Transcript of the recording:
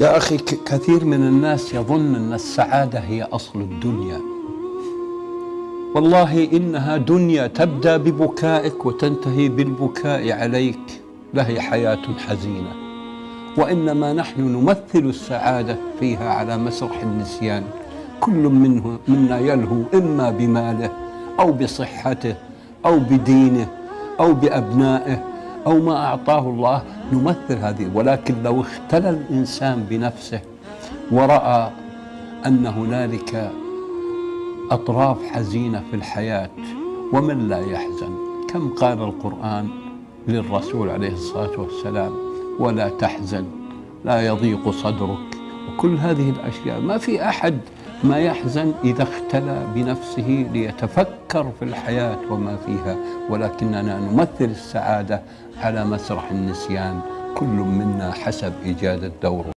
يا أخي كثير من الناس يظن أن السعادة هي أصل الدنيا. والله إنها دنيا تبدأ ببكائك وتنتهي بالبكاء عليك. لهي حياة حزينة. وإنما نحن نمثل السعادة فيها على مسرح النسيان. كل منه منا يلهو إما بماله أو بصحته أو بدينه أو بأبنائه أو ما أعطاه الله نمثل هذه ولكن لو اختلى الإنسان بنفسه ورأى أن هنالك أطراف حزينة في الحياة ومن لا يحزن كم قال القرآن للرسول عليه الصلاة والسلام ولا تحزن لا يضيق صدرك وكل هذه الأشياء. ما في أحد ما يحزن إذا اختلى بنفسه ليتفكر في الحياة وما فيها. ولكننا نمثل السعادة على مسرح النسيان. كل منا حسب إجادة دوره